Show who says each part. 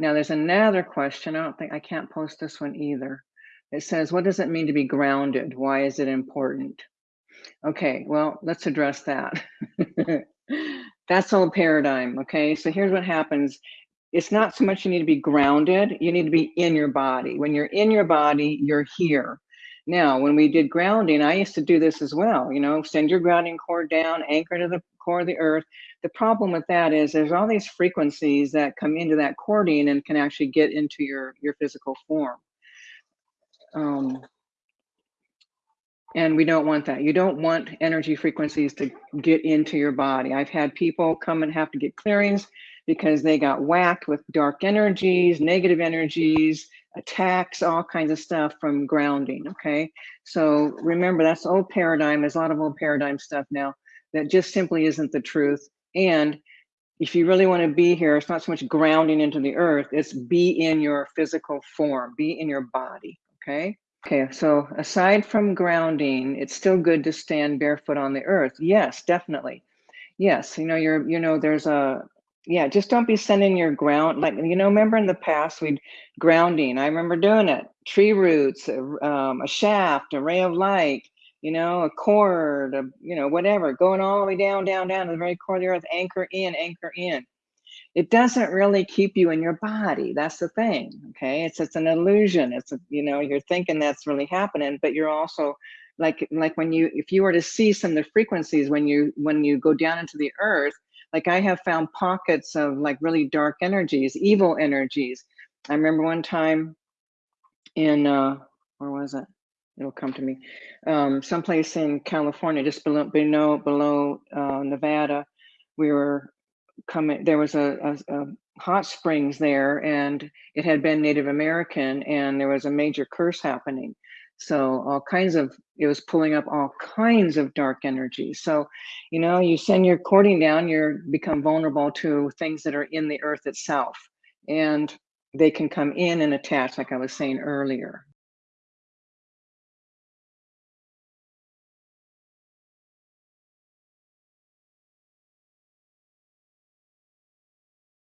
Speaker 1: Now there's another question. I don't think I can't post this one either. It says, what does it mean to be grounded? Why is it important? Okay, well, let's address that. That's all paradigm. Okay, so here's what happens. It's not so much you need to be grounded, you need to be in your body. When you're in your body, you're here. Now, when we did grounding, I used to do this as well, you know, send your grounding cord down, anchor to the core of the earth. The problem with that is there's all these frequencies that come into that cording and can actually get into your, your physical form. Um, and we don't want that. You don't want energy frequencies to get into your body. I've had people come and have to get clearings because they got whacked with dark energies, negative energies, attacks, all kinds of stuff from grounding. Okay. So remember, that's old paradigm. There's a lot of old paradigm stuff now that just simply isn't the truth. And if you really want to be here, it's not so much grounding into the earth, it's be in your physical form, be in your body. Okay. Okay, so aside from grounding, it's still good to stand barefoot on the earth. Yes, definitely. Yes, you know, you're, you know, there's a, yeah, just don't be sending your ground, like, you know, remember in the past, we'd grounding, I remember doing it, tree roots, um, a shaft, a ray of light, you know, a cord, a, you know, whatever, going all the way down, down, down to the very core of the earth, anchor in, anchor in it doesn't really keep you in your body. That's the thing. Okay. It's it's an illusion. It's a, you know, you're thinking that's really happening, but you're also like like when you if you were to see some of the frequencies when you when you go down into the earth, like I have found pockets of like really dark energies, evil energies. I remember one time in uh where was it? It'll come to me. Um, someplace in California, just below below below uh, Nevada, we were coming, there was a, a, a hot springs there and it had been Native American and there was a major curse happening. So all kinds of, it was pulling up all kinds of dark energy. So, you know, you send your cording down, you're become vulnerable to things that are in the earth itself. And they can come in and attach, like I was saying earlier.